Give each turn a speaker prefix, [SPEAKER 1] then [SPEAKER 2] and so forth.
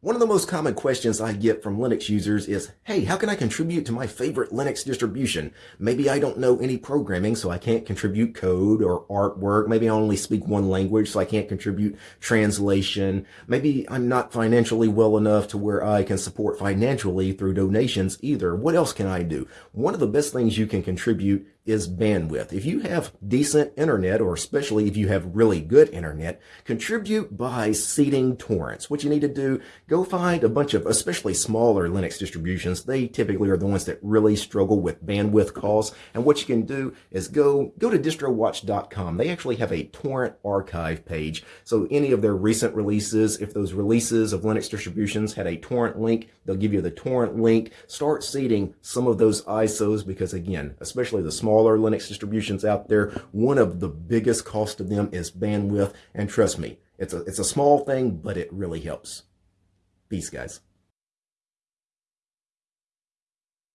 [SPEAKER 1] One of the most common questions I get from Linux users is, hey, how can I contribute to my favorite Linux distribution? Maybe I don't know any programming, so I can't contribute code or artwork. Maybe I only speak one language, so I can't contribute translation. Maybe I'm not financially well enough to where I can support financially through donations either. What else can I do? One of the best things you can contribute is bandwidth. If you have decent internet, or especially if you have really good internet, contribute by seeding torrents. What you need to do, go find a bunch of, especially smaller Linux distributions. They typically are the ones that really struggle with bandwidth costs. And what you can do is go, go to distrowatch.com. They actually have a torrent archive page. So any of their recent releases, if those releases of Linux distributions had a torrent link, they'll give you the torrent link. Start seeding some of those ISOs because again, especially the smaller Linux distributions out there, one of the biggest cost of them is bandwidth. And trust me, it's a, it's a small thing, but it really helps. Peace, guys.